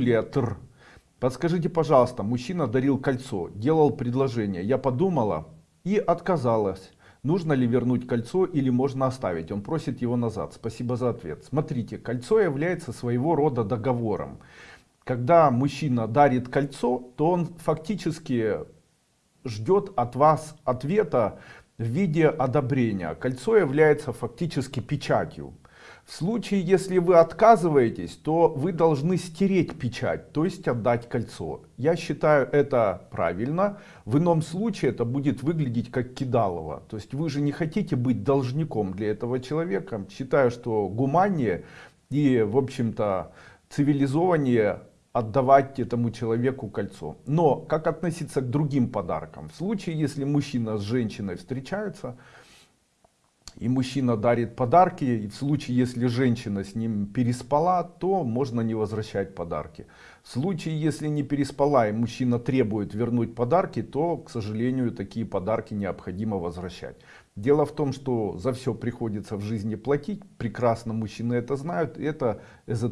Юлия Тр. Подскажите, пожалуйста, мужчина дарил кольцо, делал предложение. Я подумала и отказалась. Нужно ли вернуть кольцо или можно оставить? Он просит его назад. Спасибо за ответ. Смотрите, кольцо является своего рода договором. Когда мужчина дарит кольцо, то он фактически ждет от вас ответа в виде одобрения. Кольцо является фактически печатью. В случае, если вы отказываетесь, то вы должны стереть печать, то есть отдать кольцо. Я считаю это правильно. В ином случае это будет выглядеть как кидалово. То есть вы же не хотите быть должником для этого человека. Считаю, что гуманнее и, в общем-то, цивилизованнее отдавать этому человеку кольцо. Но как относиться к другим подаркам? В случае, если мужчина с женщиной встречаются, и мужчина дарит подарки, и в случае, если женщина с ним переспала, то можно не возвращать подарки. В случае, если не переспала и мужчина требует вернуть подарки, то, к сожалению, такие подарки необходимо возвращать. Дело в том, что за все приходится в жизни платить, прекрасно мужчины это знают, это эзотерия.